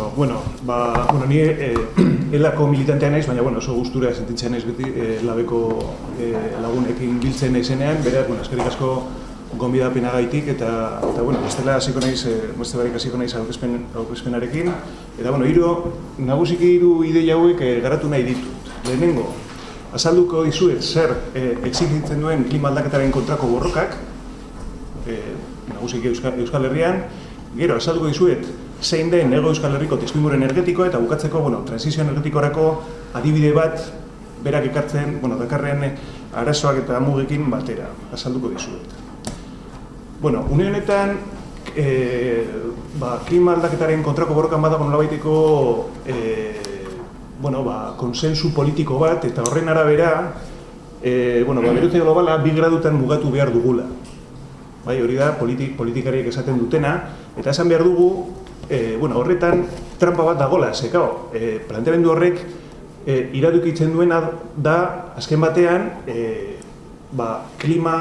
ondo. Bueno, ba, bueno, ni eh, elako militantea naiz, baina bueno, oso gustura sentitzen naiz beti eh, labeko eh, lagunekin biltzen naizenean, beraz, bueno, eskerrik asko gonbidapenagaitik eta eta bueno, bestela hasiko naiz, eh, beste barik hasiko naiz aurkezpen aurkezpenarekin. Eta bueno, hiru nagusiki hiru ideia hauek eh, garatu nahi ditut. Lehenengo, azalduko dizuet zer eh, exigitzen duen klima aldaketaren kontrako borrokak, eh, nagusiki Euskal, Euskal Herrian, gero azalduko dizuet zein den ego Euskal Herriko testuinguru energetikoa eta bukatzeko, bueno, transizio energetikorako adibide bat berak ekartzen, bueno, dakarrean arazoak eta mugekin batera, azalduko dizuet. Bueno, une honetan, e, ba, klima aldaketaren kontrako borrokan badago nolabaiteko e, bueno, ba, konsensu politiko bat, eta horren arabera, e, bueno, ba, berotze globala bi gradutan mugatu behar dugula. Bai, hori da politik, politikariek esaten dutena, eta esan behar dugu, e, bueno, horretan trampa bat dagola, ze, kao, e, planteamendu horrek e, iradukitzen duena da, azken batean, e, ba, klima,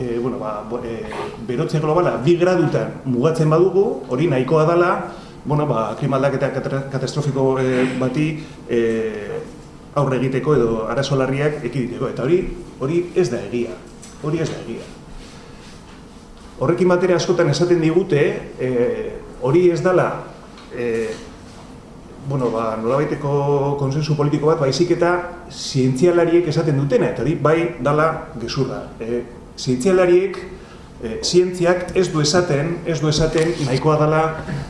e, bueno, ba, e, berotze globala bi gradutan mugatzen badugu, hori nahikoa dela, bueno, ba, klima aldaketa katastrofiko e, bati e, aurre egiteko edo arazolarriak ekiditeko, eta hori hori ez da egia, hori ez da egia. Horrekin batera askotan esaten digute, e, hori ez dela e, bueno, ba, nolabaiteko konsensu politiko bat, baizik eta zientzialariek esaten dutena, eta hori bai dala gezurra. E, zientzialariek, e, zientziak ez du esaten, ez du esaten nahikoa dela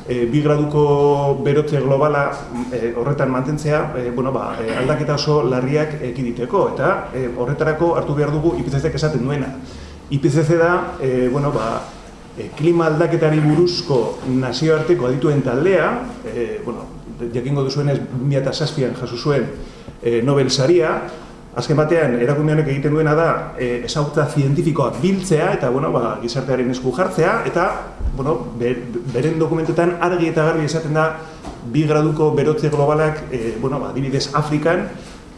e, bi graduko berotze globala e, horretan mantentzea, e, bueno, ba, e, aldaketa oso larriak ekiditeko, eta e, horretarako hartu behar dugu IPCC esaten duena. IPCC da, e, bueno, ba, e, klima aldaketari buruzko nazioarteko adituen taldea, e, bueno, jakingo duzuenez 2006an jaso zuen e, Nobel saria, azken batean erakunde honek egiten duena da e, ezagutza zientifikoak biltzea eta bueno, ba, gizartearen esku jartzea eta bueno, ber, beren dokumentetan argi eta garbi esaten da bi graduko berotze globalak e, bueno, ba, dibidez Afrikan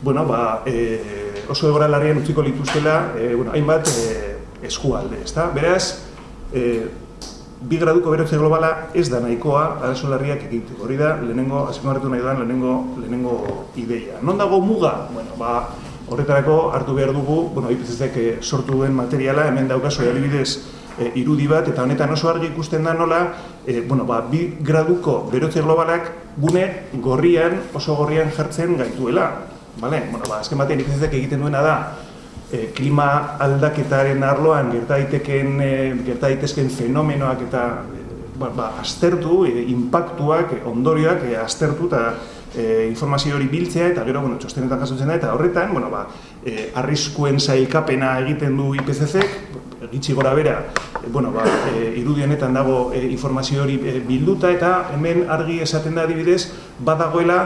bueno, ba, e, oso egora larrian utziko lituztela e, bueno, hainbat e, eskualde, ezta? Beraz, e, bi graduko berotze globala ez da nahikoa arazo larriak egiteko. Hori da, lehenengo, azpimarratu nahi duan, lehenengo, lehenengo ideia. Non dago muga? Bueno, ba, horretarako hartu behar dugu, bueno, IPCC eh, sortu duen materiala, hemen daukazu adibidez e, irudi bat, eta honetan oso argi ikusten da nola, e, bueno, ba, bi graduko berotze globalak gune gorrian, oso gorrian jartzen gaituela. Vale? Bueno, ba, azken batean IPCC egiten duena da, e, klima aldaketaren arloan gerta daiteken e, gerta daitezken fenomenoak eta e, ba, ba, aztertu, e, impactuak, e, ondorioak e, aztertu eta e, informazio hori biltzea eta gero bueno, txostenetan jasotzen da eta horretan, bueno, ba, e, arriskuen zailkapena egiten du IPCC, gitxi gora bera, e, bueno, ba, e, irudionetan dago e, informazio hori e, bilduta eta hemen argi esaten da adibidez, badagoela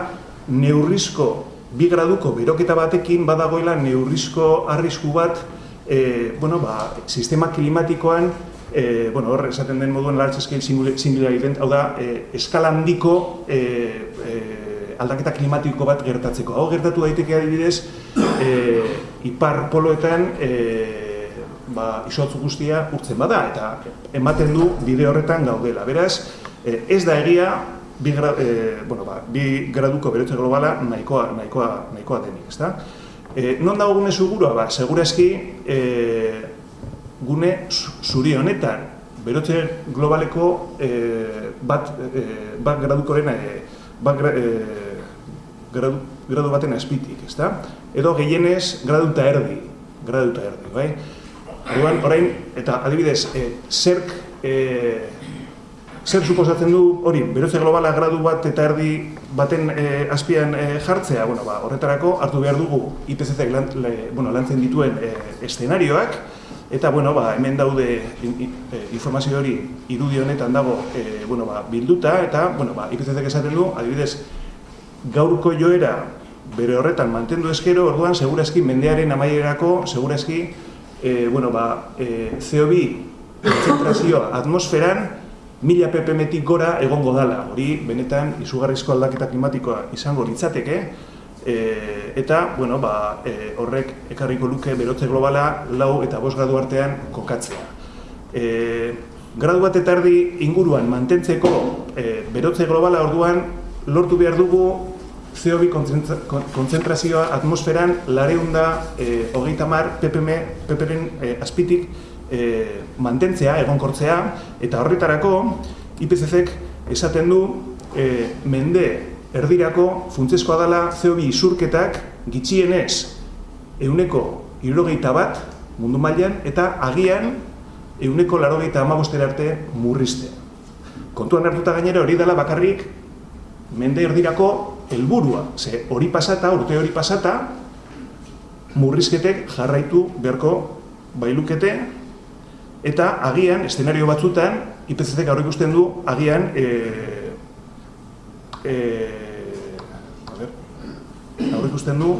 neurrizko bi graduko beroketa batekin badagoela neurrizko arrisku bat e, bueno, ba, sistema klimatikoan e, bueno, hor esaten den moduan large scale singular event, hau da, e, eskala handiko e, e, aldaketa klimatiko bat gertatzeko. Hau gertatu daiteke adibidez, e, ipar poloetan e, ba, isotzu guztia urtzen bada, eta ematen du bide horretan gaudela. Beraz, e, ez da egia, bi, gra, e, bueno, ba, bi graduko berotze globala nahikoa, nahikoa, nahikoa denik, ezta? E, non dago gune segurua? Ba, segurazki e, gune zuri honetan berotze globaleko e, bat, e, bat gradukoren e, bat gra, e, gradu, gradu baten azpitik, ezta? Edo gehienez gradu eta erdi, gradu eta erdi, bai? Orduan, orain, eta adibidez, e, zerk e, zer suposatzen du hori, berotze globala gradu bat eta erdi baten e, azpian e, jartzea, bueno, ba, horretarako hartu behar dugu IPCC lan, bueno, lantzen dituen e, eszenarioak, eta bueno, ba, hemen daude informazio hori irudi honetan dago e, bueno, ba, bilduta, eta bueno, ba, IPCC esaten du, adibidez, gaurko joera bere horretan mantendu eskero, orduan, segurazki mendearen amaierako, segurazki, e, bueno, ba, e, CO2 konzentrazioa atmosferan, mila ppm gora egongo dala. Hori, benetan, izugarrizko aldaketa klimatikoa izango litzateke, e, eta, bueno, ba, e, horrek ekarriko luke berotze globala lau eta bost gradu artean kokatzea. E, gradu bat eta erdi inguruan mantentzeko e, berotze globala orduan lortu behar dugu CO2 konzentrazioa atmosferan lareunda e, hogeita mar ppm, ppren e, azpitik e, mantentzea, egonkortzea, eta horretarako IPCC-ek esaten du e, mende erdirako funtsezkoa dela CO2 isurketak gitxienez euneko irogeita bat mundu mailan eta agian euneko larogeita amabostera arte murriztea. Kontuan hartuta gainera hori dela bakarrik mende erdirako helburua, ze hori pasata, urte hori pasata, murrizketek jarraitu beharko bailukete, eta agian, estenario batzutan, IPCC gaur ikusten du, agian, e, e, gaur ikusten du,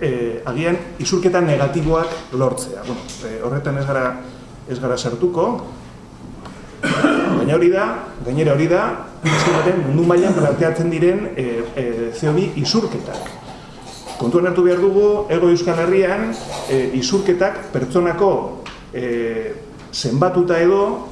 e, agian, isurketan negatiboak lortzea. Bueno, e, horretan ez gara, ez gara sartuko, baina hori da, gainera hori da, baten mundu mailan planteatzen diren e, e, CO2 isurketak. Kontuan hartu behar dugu, ego Euskal Herrian, e, isurketak pertsonako e, zenbatuta edo,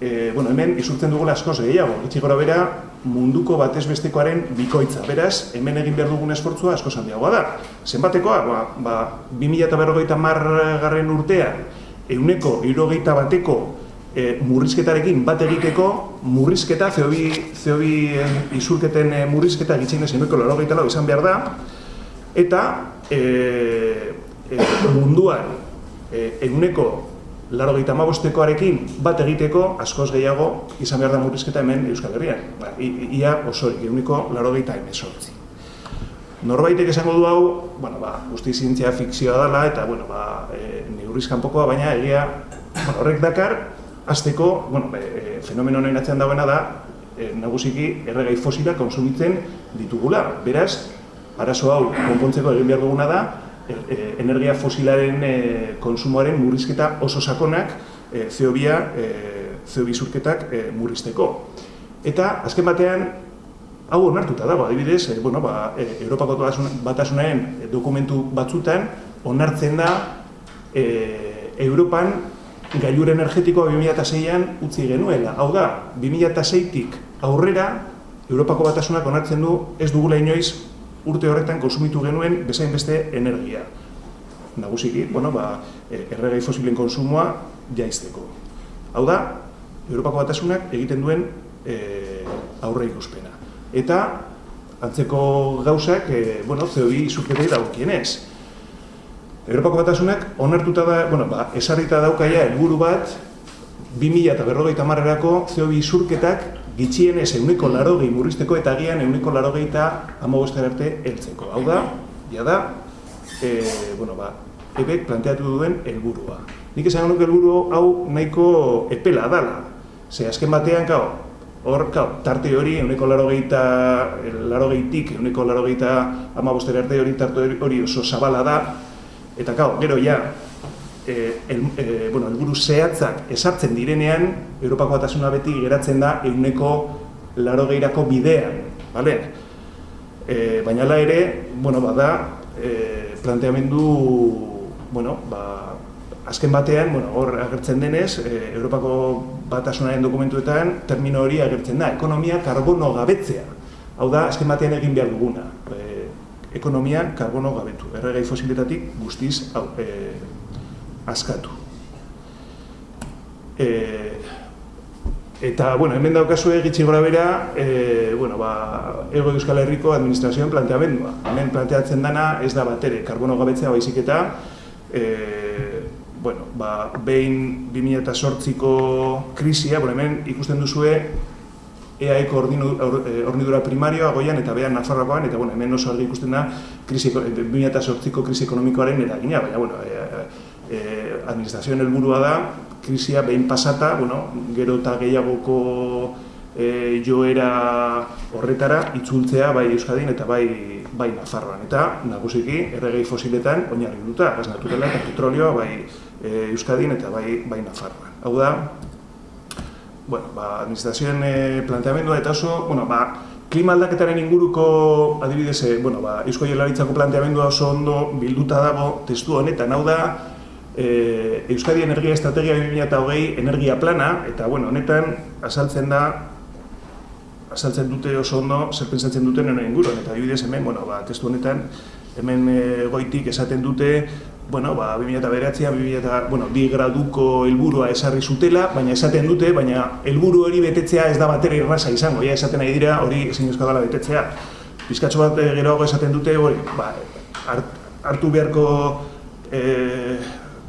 e, bueno, hemen isurtzen dugula askoz gehiago, gitxi gora bera, munduko batez bestekoaren bikoitza. Beraz, hemen egin behar dugun esfortzua asko handiagoa da. Zenbatekoa, ba, ba, 2000 garren urtean, euneko irogeita bateko e, murrizketarekin bat egiteko, murrizketa, zehobi, zehobi izurketen e, murrizketa gitzen ez euneko izan behar da, eta e, e, munduan e, eguneko laro gita bat egiteko askoz gehiago izan behar da murrizketa hemen Euskal Herrian. Ba, ia osorik, eguneko laro gita emezortzi. Norbaitek esango du hau, bueno, ba, guzti zientzia fikzioa dela eta bueno, ba, e, neurrizkan pokoa, baina egia bueno, horrek dakar, azteko, bueno, e, fenomeno honen atzean dagoena da, e, nagusiki erregai fosila konsumitzen ditugula. Beraz, arazo hau konpontzeko egin behar duguna da, E, e, energia fosilaren e, konsumoaren murrizketa oso sakonak e, CO2 e, CO2 zurketak e, murrizteko. Eta azken batean hau onartuta dago, adibidez, e, bueno, ba, e, Europako batasunaren dokumentu batzutan onartzen da e, Europan gailur energetikoa 2006an utzi genuela. Hau da, 2006tik aurrera Europako batasunak onartzen du ez dugula inoiz urte horretan konsumitu genuen bezain beste energia. Nagusiki, bueno, ba, e, erregai fosilen konsumoa jaizteko. Hau da, Europako batasunak egiten duen e, aurre ikuspena. Eta, antzeko gauzak, e, bueno, CO2 izurketei daukienez. Europako batasunak onartuta da, bueno, ba, esarrita daukaia helburu bat, 2000 eta berrogeita marrerako CO2 izurketak gitxien ez euniko laro gehi murrizteko eta gian euniko laro gehi eta arte heltzeko. Hau da, ja da, e, bueno, ba, ebek planteatu duen helburua. Nik esan nuke helburu hau nahiko epela dala. Ze azken batean, kau, hor, kau, tarte hori euniko laro gehi eta laro gehitik, euniko laro gehi eta arte hori tarte hori oso zabala da. Eta kau, gero ja, e, el, e, bueno, elburu zehatzak esartzen direnean, Europako batasuna beti geratzen da euneko laro gehiarako bidean, bale? E, baina la ere, bueno, bada, e, planteamendu, bueno, ba, azken batean, bueno, hor agertzen denez, e, Europako batasunaren dokumentuetan, termino hori agertzen da, ekonomia karbono gabetzea. Hau da, azken batean egin behar duguna. E, ekonomia karbono gabetu. Erregai fosiletatik guztiz hau, e, askatu. E, eta, bueno, hemen daukazu egitzi gora bera, e, bueno, ba, Ego Euskal Herriko administrazioen planteamendua. Hemen planteatzen dana ez da batere, karbono gabetzea baizik eta, e, bueno, ba, behin 2008ko krisia, bueno, hemen ikusten duzue, EAeko hornidura primarioa goian eta behan Nafarroakoan, eta bueno, hemen oso argi ikusten da krisi, 2008ko krisi ekonomikoaren eragina, baina, bueno, eh, administrazioen helburua da, krisia behin pasata, bueno, gero eta gehiagoko eh, joera horretara itzultzea bai Euskadin eta bai bai Nafarroan. Eta nagusiki erregei fosiletan oinarri duta, gas naturala eta petrolioa bai eh, Euskadin eta bai bai Nafarroan. Hau da, bueno, ba, administrazioen eh, planteamendua eta oso, bueno, ba, klima aldaketaren inguruko adibidez, bueno, ba, Eusko Jaurlaritzako planteamendua oso ondo bilduta dago testu honetan, hau da, e, Euskadi Energia Estrategia 2008 energia plana, eta bueno, honetan azaltzen da azaltzen dute oso ondo zer pentsatzen duten honen inguruan eta adibidez hemen, bueno, ba, testu honetan hemen e, goitik esaten dute bueno, ba, 2009 2000 bueno, bi graduko helburua esarri zutela, baina esaten dute, baina helburu hori betetzea ez da batera irraza izango, ja esaten nahi dira hori ezin dela betetzea. Bizkatxo bat e, geroago esaten dute, hori, ba, hartu beharko e,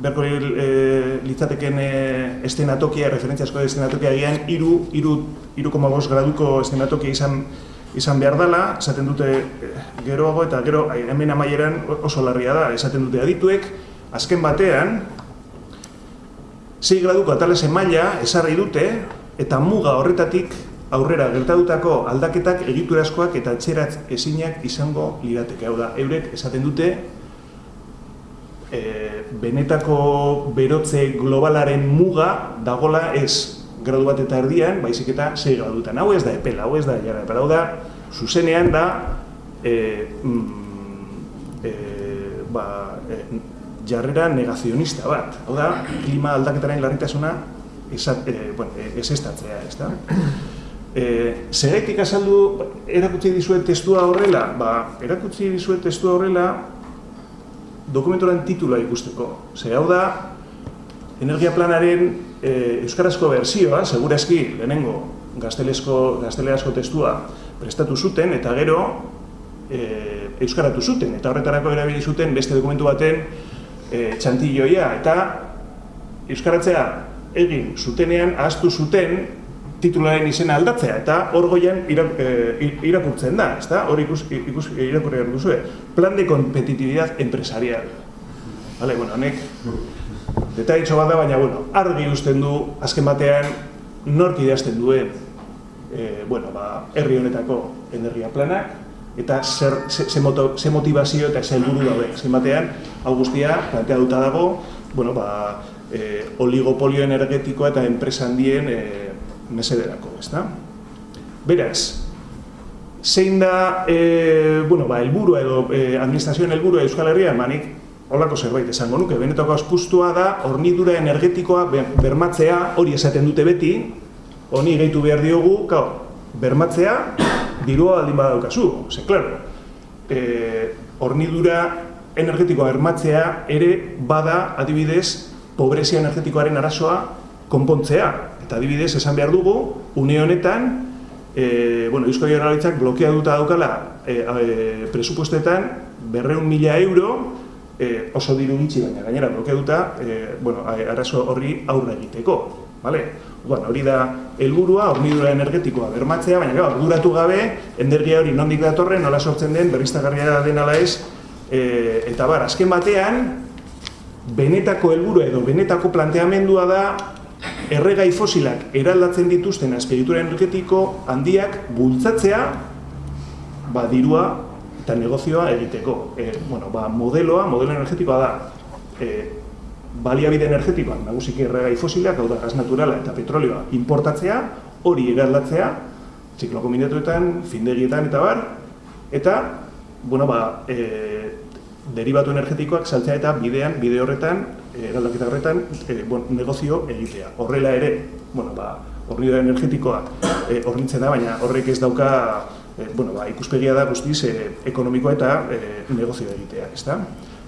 beharko e, litzateken e, estenatokia, referentziazko estenatokia egian, iru, iru, iru graduko estenatokia izan izan behar dela, esaten dute eh, geroago eta gero hemen amaieran oso larria da, esaten dute adituek, azken batean, 6 graduko atalese maila esarri dute eta muga horretatik aurrera gertatutako aldaketak egiturazkoak eta txeratz ezinak izango lirateke. Hau da, eurek esaten dute e, benetako berotze globalaren muga dagola ez gradu bat eta erdian, baizik eta 6 gradutan. Hau ez da epela, hau ez da jara epela. Hau da, zuzenean da, e, mm, e, ba, e, jarrera negazionista bat. Hau da, klima aldaketaren larritasuna esat, e, bueno, ez estatzea, ez da? E, Zeraitik azaldu erakutsi dizuet testua horrela? Ba, erakutsi dizuet testua horrela dokumentoran titula ikusteko. Zer, hau da, energia planaren e, euskarazko berzioa, segurazki lehenengo gaztelezko, gazteleazko testua prestatu zuten eta gero e, euskaratu zuten eta horretarako erabili zuten beste dokumentu baten e, txantilloia eta euskaratzea egin zutenean ahaztu zuten titularen izena aldatzea eta hor goian irakurtzen da, ezta? Hor ikus, ikus irakurri duzu, plan de competitividad empresarial. Vale, bueno, honek Detaitxo bat da, baina, bueno, argi usten du, azken batean, nork idazten duen, e, bueno, ba, herri honetako energia planak, eta zer, ze, ze, motivazio eta ze helburu daude. Azken batean, hau guztia, plantea duta dago, bueno, ba, e, oligopolio energetikoa eta enpresa handien e, mesederako, ez da? Beraz, zein da, e, bueno, ba, elburua edo e, administrazioen helburua Euskal Herria, manik holako zerbait esango nuke, benetako aspustua da, hornidura energetikoa bermatzea, hori esaten dute beti, honi gehitu behar diogu, kau, bermatzea, dirua aldin badaukazu, ze, klaro, e, hornidura energetikoa bermatzea ere bada, adibidez, pobrezia energetikoaren arazoa konpontzea. Eta adibidez, esan behar dugu, une honetan, e, bueno, Eusko Jaurlaritzak blokeatuta daukala e, e, presupuestetan berreun mila euro e, oso diru gitxi baina gainera blokeatuta, e, bueno, arazo horri aurre egiteko, vale? Bueno, hori da helburua, hornidura energetikoa bermatzea, baina gara, arduratu gabe, energia hori nondik datorren, nola sortzen den, berriztagarria den ala ez, e, eta bar, azken batean, benetako helburu edo benetako planteamendua da erregai fosilak eraldatzen dituzten azpiritura energetiko handiak bultzatzea ba, dirua eta negozioa egiteko. E, bueno, ba, modeloa, modelo energetikoa da, e, baliabide energetikoa, nagusik erregai fosilak, hau da, gas naturala eta petrolioa importatzea, hori eraldatzea, ziklo kombinatuetan, findegietan eta bar, eta, bueno, ba, e, derivatu energetikoak saltzea eta bidean, bide horretan, eraldaketa horretan, e, bueno, negozio egitea. Horrela ere, bueno, ba, horri energetikoak e, hornitzen da, baina horrek ez dauka e, bueno, ba, ikuspegia da guztiz e, ekonomikoa eta e, negozio egitea, ezta?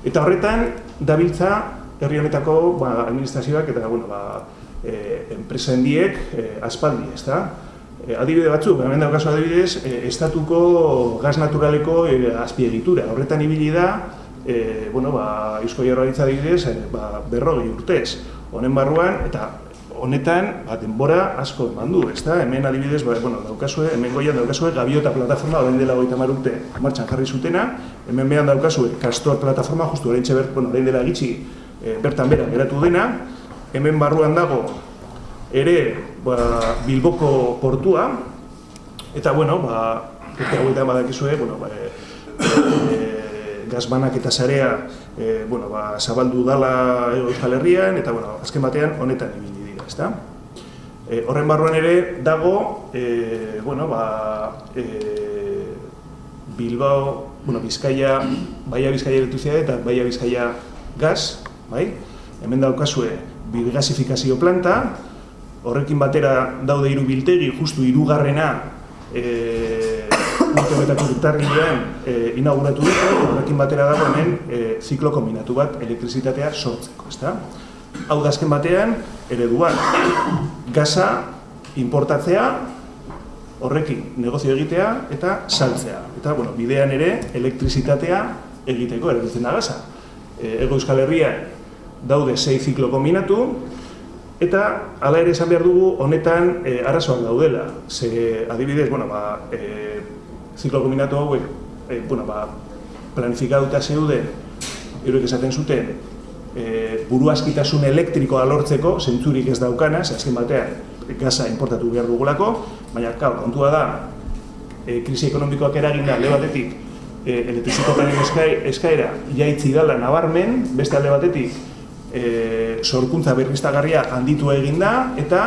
Eta horretan, dabiltza herri honetako ba, administrazioak eta bueno, ba, e, enpresa hendiek e, aspaldi, ezta? E, adibide batzuk, hemen daukazu adibidez, e, estatuko gaz naturaleko e, azpiegitura. Horretan ibili da, e, bueno, ba, Eusko Jaurlaritza adibidez, e, ba, berrogi urtez. Honen barruan, eta honetan, ba, denbora asko eman du, ezta? Hemen adibidez, ba, bueno, daukazue, hemen goian daukazue gabiota plataforma, orain dela goita marute martxan jarri zutena, hemen behan daukazue kastor plataforma, justu orain txebert, bueno, orain dela gitxi e, bertan bera geratu dena, hemen barruan dago ere ba, Bilboko portua, eta bueno, ba, eta hauetan badakizue, bueno, ba, e, e, gazbanak eta zarea e, bueno, ba, zabaldu dala Euskal Herrian, eta bueno, azken batean honetan ibili ezta? E, horren barruan ere dago, e, bueno, ba, e, Bilbao, bueno, Bizkaia, Baia Bizkaia elektrizia eta Baia Bizkaia gaz, bai? Hemen daukazue bilgasifikazio planta, horrekin batera daude hiru biltegi, justu hirugarrena e, urte betako urtarrilean e, inauguratu dute, horrekin batera dago hemen e, ziklo kombinatu bat elektrizitatea sortzeko, ezta? Hau da azken batean, ereduan, gaza importatzea, horrekin negozio egitea eta saltzea. Eta, bueno, bidean ere elektrizitatea egiteko erabiltzen da gaza. E, Ego Euskal Herrian daude sei ziklo kombinatu, Eta hala ere esan behar dugu honetan e, arazoak daudela. Ze adibidez, bueno, ba, e, ziklo kombinatu hauek, e, bueno, ba, planifikatuta zeuden, eurek esaten zuten, e, buru askitasun elektrikoa lortzeko, zentzurik ez daukana, azken batean, gaza importatu behar dugulako, baina, kau, kontua da, e, krisi ekonomikoak eragin da, batetik, e, elektriziko eskaera jaitzi dala nabarmen, beste alde batetik, e, sorkuntza berriztagarria handitu egin da eta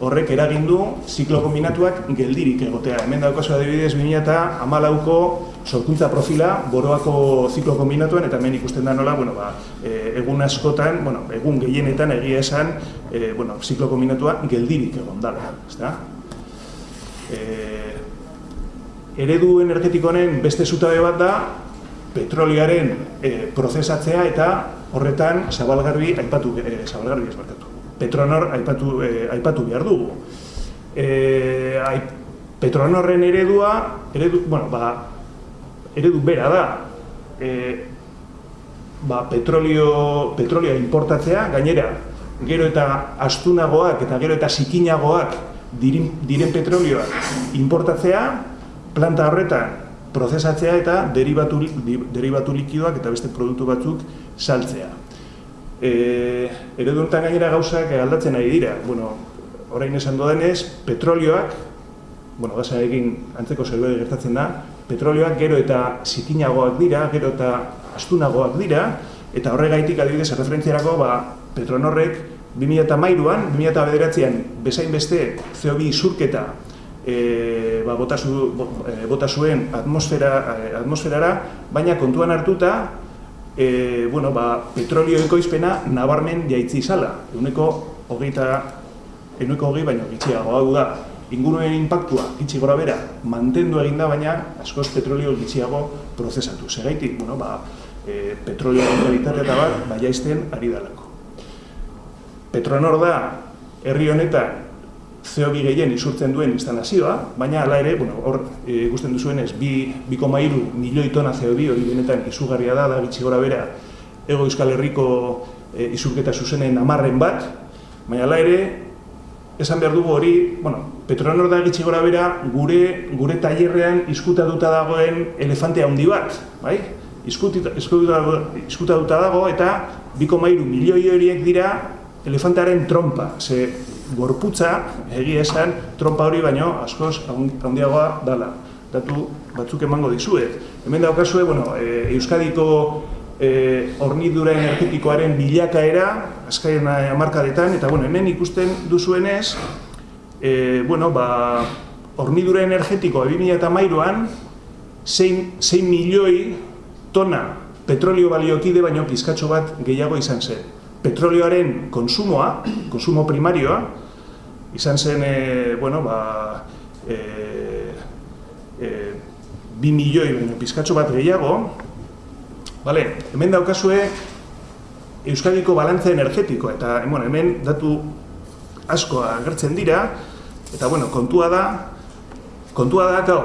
horrek eragin du ziklo kombinatuak geldirik egotea. Hemen daukazu adibidez 2014ko sorkuntza profila boroako ziklo kombinatuan eta hemen ikusten da nola, bueno, ba, e, egun askotan, bueno, egun gehienetan egia esan, e, bueno, ziklo kombinatua geldirik egon dala, ezta? E, eredu energetikonen beste zutabe bat da petroliaren e, prozesatzea eta horretan zabalgarbi aipatu e, zabalgarbi ez. Petronor aipatu e, aipatu behar dugu. Eh, ai, Petronorren eredua, eredu, bueno, ba, eredu bera da. Eh, ba, petrolio, petrolioa importatzea, gainera, gero eta astunagoak eta gero eta zikinagoak diren, diren petrolioak importatzea, planta horretan prozesatzea eta derivatu, derivatu likidoak eta beste produktu batzuk saltzea. E, eredu honetan gainera gauzak aldatzen ari dira. Bueno, orain esan dodenez, petrolioak, bueno, gaza egin antzeko zerbait gertatzen da, petrolioak gero eta zikinagoak dira, gero eta astunagoak dira, eta horregaitik adibidez erreferentziarako, ba, Petronorrek 2008an, 2009an bezain beste CO2 isurketa e, ba, bota, zu, e, bota zuen atmosfera, atmosferara, baina kontuan hartuta e, bueno, ba, petrolio ekoizpena nabarmen jaitzi izala. Euneko hogeita, euneko hogei baino gitxiago hau da. Inguruen impactua, gitxi gora bera, mantendu eginda, baina askoz petrolio gitxiago prozesatu. Segaitik, bueno, ba, e, petrolio kalitatea eta bat, bai jaizten ari dalako. Petronor da, herri honetan, CO2 gehien isurtzen duen instalazioa, baina hala ere, bueno, hor e, ikusten duzuenez, bi, biko mairu milioi tona CO2 hori benetan izugarria da, da gitsi gora bera, ego euskal herriko e, isurketa zuzenen amarren bat, baina hala ere, esan behar dugu hori, bueno, Petronor da gitsi gora bera, gure, gure tailerrean izkutatuta dagoen elefante handi bat, bai? Izkutatuta dago eta biko mairu milioi horiek dira elefantaren trompa, ze gorputza, egia esan, trompa hori baino askoz handiagoa dala. Datu batzuk emango dizuet. Hemen daukazue, bueno, e, Euskadiko e, hornidura energetikoaren bilakaera, azkaien amarkadetan, eta bueno, hemen ikusten duzuenez, e, bueno, ba, hornidura energetiko 2000 eta mairuan, 6 milioi tona petrolio baliokide baino pizkatxo bat gehiago izan zen petrolioaren konsumoa, konsumo primarioa, izan zen, e, bueno, ba, e, e, bi milioi pizkatxo bat gehiago, vale, hemen daukazue Euskadiko balantza energetiko, eta bueno, hemen datu asko agertzen dira, eta bueno, kontua da, kontua da, gau,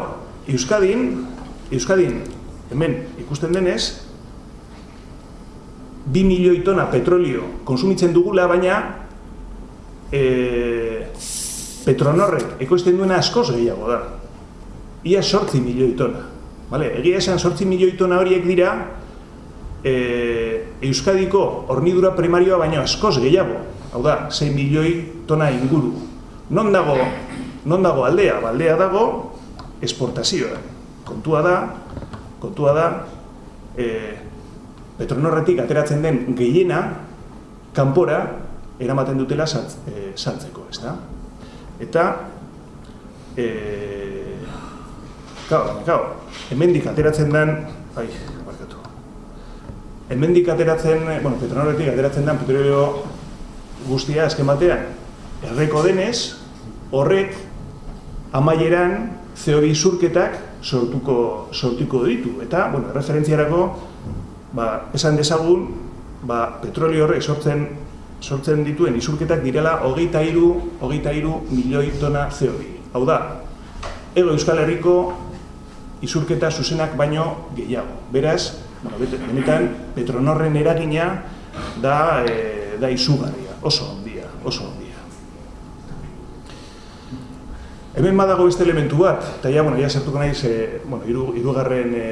Euskadin, Euskadin, hemen ikusten denez, bi milioi tona petrolio konsumitzen dugula, baina e, petronorrek ekoizten duena askoz gehiago da. Ia sortzi milioi tona. Vale? Egia esan sortzi milioi tona horiek dira e, Euskadiko hornidura primarioa baina askoz gehiago. Hau da, 6 milioi tona inguru. Non dago, non dago aldea? Ba, aldea dago esportazioa. Kontua da, kontua da, e, Petronorretik ateratzen den gehiena kanpora eramaten dutela eh, saltzeko, ez da? Eta eh claro, claro, hemendik ateratzen den, ai, barkatu. Hemendik ateratzen, bueno, Petronorretik ateratzen den petrolio guztia azken batean erreko denez, horrek amaieran CO2 zurketak sortuko, sortuko ditu. Eta, bueno, referentziarako, ba, esan dezagun, ba, petrolio horrek sortzen, sortzen dituen izurketak direla hogeita iru, hogeita iru milioi tona CO2. Hau da, ego Euskal Herriko izurketa zuzenak baino gehiago. Beraz, bueno, benetan, Petronorren eragina da, e, da izugarria, oso ondia, oso ondia. Hemen badago beste elementu bat, eta ja, bueno, ja sartuko naiz, e, bueno, iru, irugarren, e,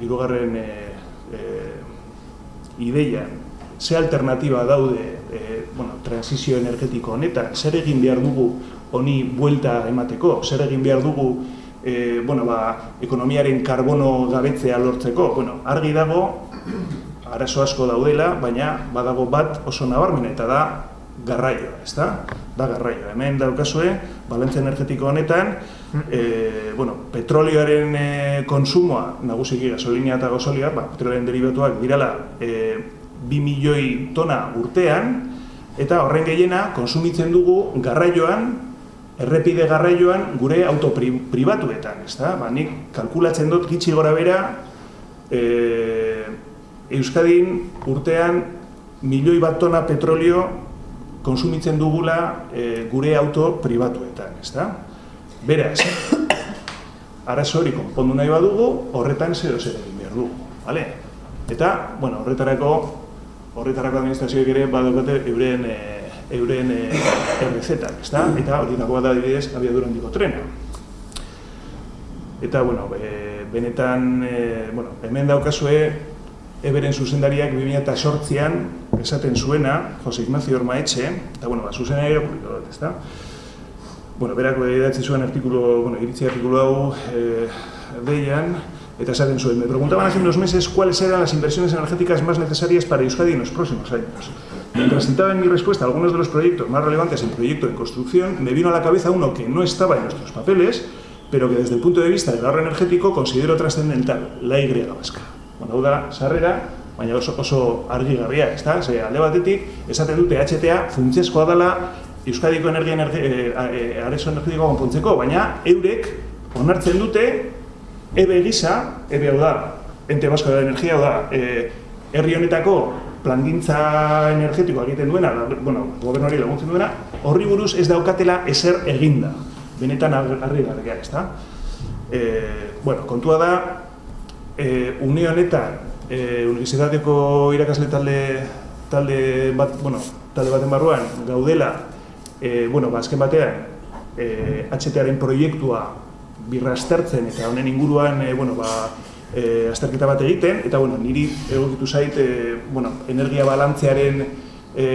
irugarren e, e, ideia, ze alternatiba daude e, bueno, transizio energetiko honetan, zer egin behar dugu honi buelta emateko, zer egin behar dugu e, bueno, ba, ekonomiaren karbono gabetzea lortzeko, bueno, argi dago, arazo asko daudela, baina badago bat oso nabarmen eta da garraioa, ez da? Da garraioa. Hemen daukazue, balentzia energetiko honetan, e, bueno, petrolioaren e, konsumoa, nagusiki gasolina eta gasolia, ba, petrolioaren derivatuak dirala e, 2 milioi tona urtean, eta horren gehiena konsumitzen dugu garraioan, errepide garraioan gure auto pribatuetan, ez da? Ba, nik kalkulatzen dut gitxi gora bera, e, Euskadin urtean milioi bat tona petrolio konsumitzen dugula e, gure auto pribatuetan, ez da? Beraz, arazo hori konpondu nahi badugu, horretan zero zer egin behar dugu, bale? Eta, bueno, horretarako, horretarako administrazioek ere badokate euren, e, euren e, errezetak, ez da? Eta hori dagoa da dibidez, abiadura handiko trena. Eta, bueno, e, benetan, e, bueno, hemen daukazue, eberen zuzendariak 2008an esaten zuena, Jose Ignacio Ormaetxe, eta, bueno, ba, zuzendari publiko dut, ezta? Bueno, berako edatzi zuen artikulu, bueno, iritzi artikulu hau eh, deian, eta esaten zuen, me preguntaban hace unos meses cuáles eran las inversiones energéticas más necesarias para Euskadi en los próximos años. Mientras citaba en mi respuesta algunos de los proyectos más relevantes en proyecto de construcción, me vino a la cabeza uno que no estaba en nuestros papeles, pero que desde el punto de vista del ahorro energético considero trascendental, la Y vasca. Bueno, da, sarrera, baina oso, oso argi garria, ez da? Ze, alde batetik, esaten dute HTA funtzezkoa dela Euskadiko energia energi, e, e, arezo energetiko konpontzeko, baina eurek onartzen dute ebe gisa, ebe hau da, ente basko da energia, hau da, e, herri honetako plangintza energetikoa egiten duena, bueno, gobernuari laguntzen duena, horri buruz ez daukatela ezer eginda, benetan argi garria, ez da? E, bueno, kontua da, e, une honetan e, universitateko irakasle talde talde bat, bueno, talde baten barruan gaudela e, bueno, ba, azken batean e, HTaren proiektua birrastertzen eta honen inguruan e, bueno, ba, e, azterketa bat egiten eta bueno, niri egokitu zait e, bueno, energia balantzearen e,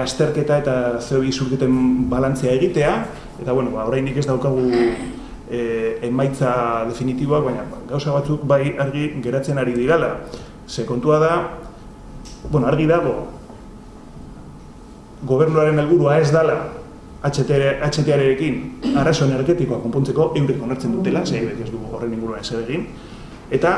azterketa eta CO2 zurketen balantzea egitea eta bueno, ba, oraindik ez daukagu e, emaitza definitiboak, baina gauza batzuk bai argi geratzen ari dirala. Ze kontua da, bueno, argi dago, gobernuaren helburua ez dala HTR-ekin arazo energetikoa konpontzeko eurek onartzen dutela, ze ez dugu horren inguruan ez egin, eta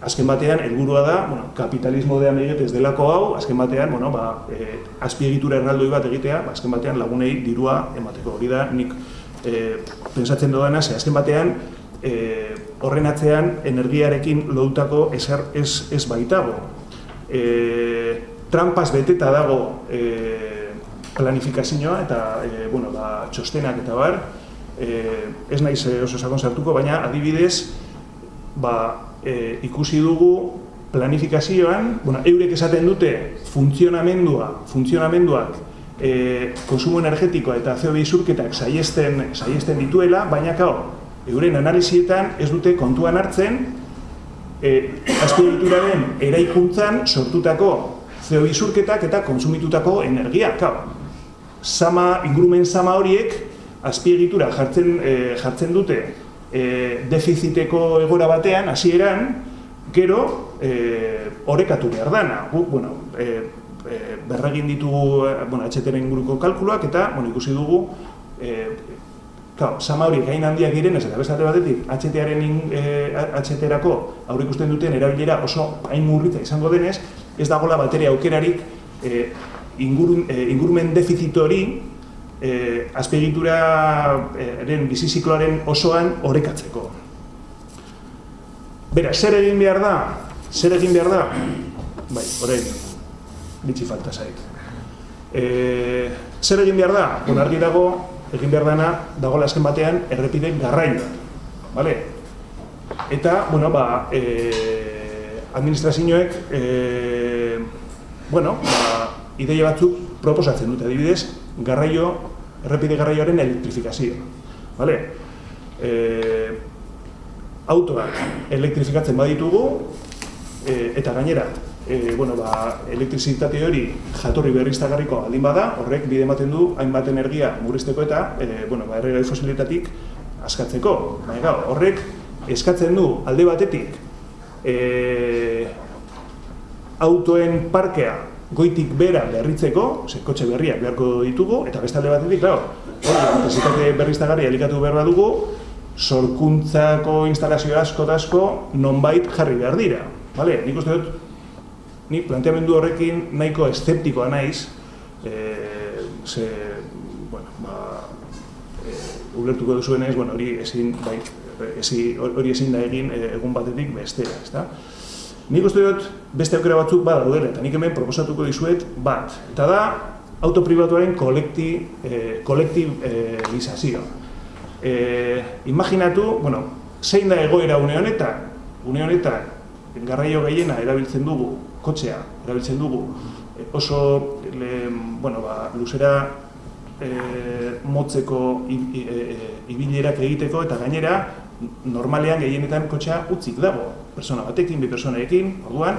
azken batean helburua da, bueno, kapitalismo de amiguetez delako hau, azken batean, bueno, ba, e, azpiegitura erraldoi bat egitea, ba, azken batean lagunei dirua emateko. Hori da, nik e, pensatzen dudana, ze azken batean, e, horren atzean energiarekin lodutako ezer ez, ez baitago. E, trampas beteta dago e, planifikazioa eta e, bueno, ba, txostenak eta bar, e, ez naiz oso sakon sartuko, baina adibidez ba, e, ikusi dugu planifikazioan, bueno, eurek esaten dute funtzionamendua, funtzionamenduak e, konsumo energetikoa eta CO2 zurketak saiesten, saiesten dituela, baina kao, euren analizietan ez dute kontuan hartzen e, azpiegituraren eraikuntzan sortutako CO2 zurketak eta konsumitutako energia, kao. Sama, ingurumen sama horiek azpiegitura jartzen, e, jartzen dute e, defiziteko egora batean, hasieran, gero, e, orekatu behar dana. Gu, bueno, e, e, berragin ditugu eh, bueno, HTren inguruko kalkuluak eta bueno, ikusi dugu e, claro, sama horiek hain handiak diren ez eta beste batetik HTaren e, HTrako aurre ikusten duten erabilera oso hain murritza izango denez ez dagola bateria aukerarik e, ingurun, e, ingurumen defizit hori e, azpiegituraren bizizikloaren osoan orekatzeko. Bera, zer egin behar da? Zer egin behar da? Bai, orain, bitxi falta zait. E, zer egin behar da? Bon, argi dago, egin behar dana, dago azken batean, errepide garraioa. Vale? Eta, bueno, ba, e, administrazioek, e, bueno, ba, ideia batzuk proposatzen dute, adibidez, garraio, errepide garraioaren elektrifikazio. Vale? E, autoak elektrifikatzen baditugu, e, eta gainera, e, bueno, ba, elektrizitate hori jatorri berriztagarriko aldin bada, horrek bide ematen du hainbat energia murrizteko eta e, bueno, ba, erregai fosilitatik askatzeko. Baina, horrek eskatzen du alde batetik e, autoen parkea goitik bera berritzeko, ze kotxe berriak beharko ditugu, eta beste alde batetik, claro, hori, elektrizitate berriztagarri elikatu behar dugu, sorkuntzako instalazio asko asko nonbait jarri behar dira. Vale? Nik uste dut, ni planteamendu horrekin nahiko eszeptikoa naiz, e, ze, bueno, ba, e, ulertuko duzu naiz, bueno, hori ezin, bai, ezi, hori ezin da egin e, egun batetik bestera, ezta? Nik uste dut beste aukera batzuk bada daudela, eta nik hemen proposatuko dizuet bat. Eta da, autopribatuaren kolekti, e, kolektibizazioa. E, imaginatu, bueno, zein da egoera une honetan, une honetan, garraio gehiena erabiltzen dugu, kotxea erabiltzen dugu, eh, oso le, bueno, ba, luzera e, motzeko ibilerak egiteko eta gainera normalean gehienetan kotxea utzik dago, persona batekin, bi personaekin, orduan,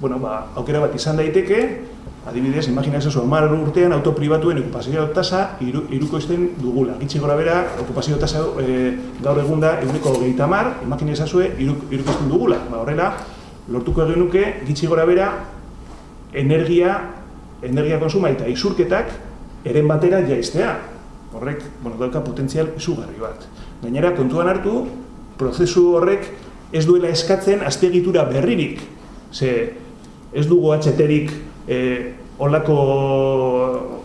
bueno, ba, aukera bat izan daiteke, adibidez, imagina ezazu, amar urtean autopribatuen okupazio tasa iru, iruko izten dugula. Gitsi gora bera, okupazio tasa e, gaur egun da, eguneko gehieta mar, imagina ezazue, iruko izten dugula. Ba, horrela, lortuko egin nuke, gitsi gora bera, energia, energia konsuma eta isurketak eren batera jaiztea. Horrek, bueno, dauka potentzial izugarri bat. Gainera, kontuan hartu, prozesu horrek ez duela eskatzen aztegitura berririk. Ze, ez dugu atxeterik eh, olako,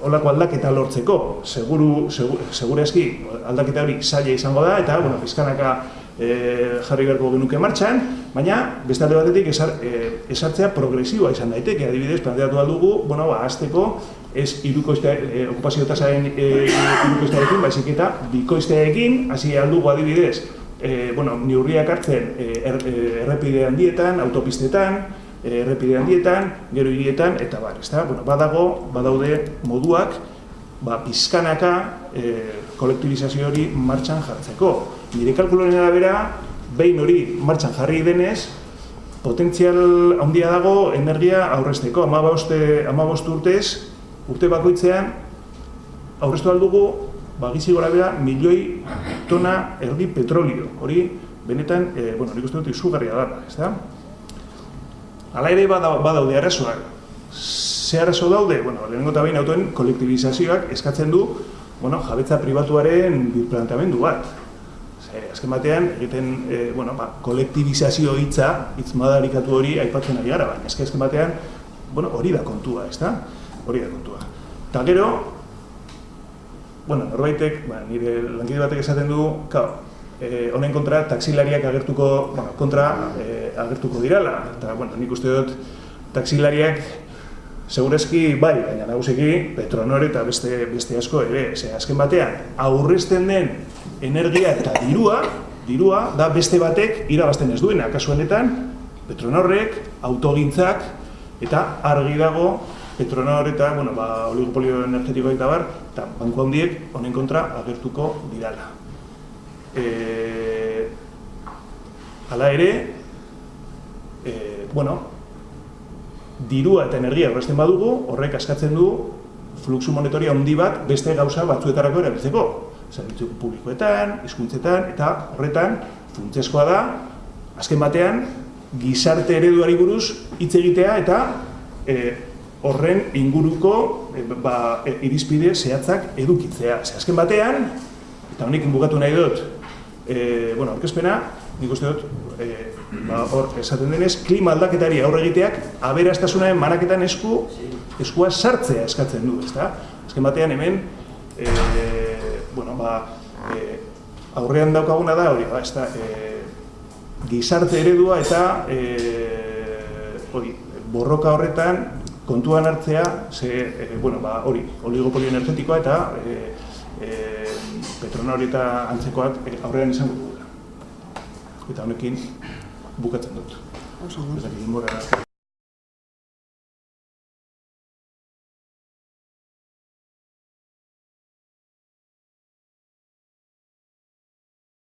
olako aldaketa lortzeko. Seguru, segure, segure eski, aldaketa hori zaila izango da, eta, bueno, fiskanaka e, jarri beharko genuke martxan, baina beste alde batetik esar, e, esartzea progresiboa izan daiteke, adibidez, planteatu aldugu, bueno, ba, azteko, ez irukoiztea, e, okupazio tasaren e, irukoiztearekin, baizik eta bikoiztearekin, hasi aldugu adibidez, e, bueno, niurriak hartzen e, er, e, errepide handietan, autopistetan, e, errepide handietan, gero hirietan, eta bar, ezta? Bueno, badago, badaude moduak, ba, pizkanaka e, kolektibizazio hori martxan jartzeko. Nire kalkuloren arabera, behin hori martxan jarri denez, potentzial handia dago energia aurrezteko. Ama bost urtez, urte bakoitzean, aurreztu aldugu, bagizi gora bera, milioi tona erdi petrolio. Hori, benetan, e, bueno, nik uste dut izugarria da, ez da? Hala ere badaude arazoak. Ze arazo daude? Bueno, lehenengo eta behin autoen kolektibizazioak eskatzen du bueno, jabetza pribatuaren birplantamendu bat eh, azken batean egiten eh, bueno, ba, kolektibizazio hitza hitz madarikatu hori aipatzen ari gara, baina azken batean bueno, hori da kontua, ezta? Hori da kontua. Ta gero, bueno, norbaitek, ba, nire lankide batek esaten du, kao, eh, honen kontra taksilariak agertuko, bueno, kontra eh, agertuko dirala, eta bueno, nik uste dut taksilariak Segurezki, bai, baina nagusiki Petronor eta beste, beste asko ere, ze azken batean, aurrezten den energia eta dirua, dirua da beste batek irabazten ez duena, kasu honetan, Petronorrek, autogintzak, eta argi dago Petronor eta, bueno, ba, oligopolio energetiko eta bar, eta banku handiek honen kontra agertuko didala. E, hala ere, e, bueno, dirua eta energia horresten badugu, horrek askatzen du fluxu monetoria handi bat beste gauza batzuetarako erabiltzeko. Zerbitzu publikoetan, hizkuntzetan eta horretan funtsezkoa da azken batean gizarte ereduari buruz hitz egitea eta e, horren inguruko e, ba, e, irizpide zehatzak edukitzea. Ze azken batean, eta honekin bukatu nahi dut, e, bueno, orkespena, nik uste dut, e, ba, hor, esaten denez, klima aldaketari aurre egiteak, aberastasunaren manaketan esku, eskua sartzea eskatzen du, ezta? Azken batean hemen, e, bueno, ba, e, aurrean daukaguna da hori, ba, ez da, e, gizarte eredua eta e, hori, borroka horretan kontuan hartzea, ze, e, bueno, ba, hori, oligopolio energetikoa eta e, e, petrona hori eta antzekoak aurrean izango. Eta honekin bukatzen dut. Oso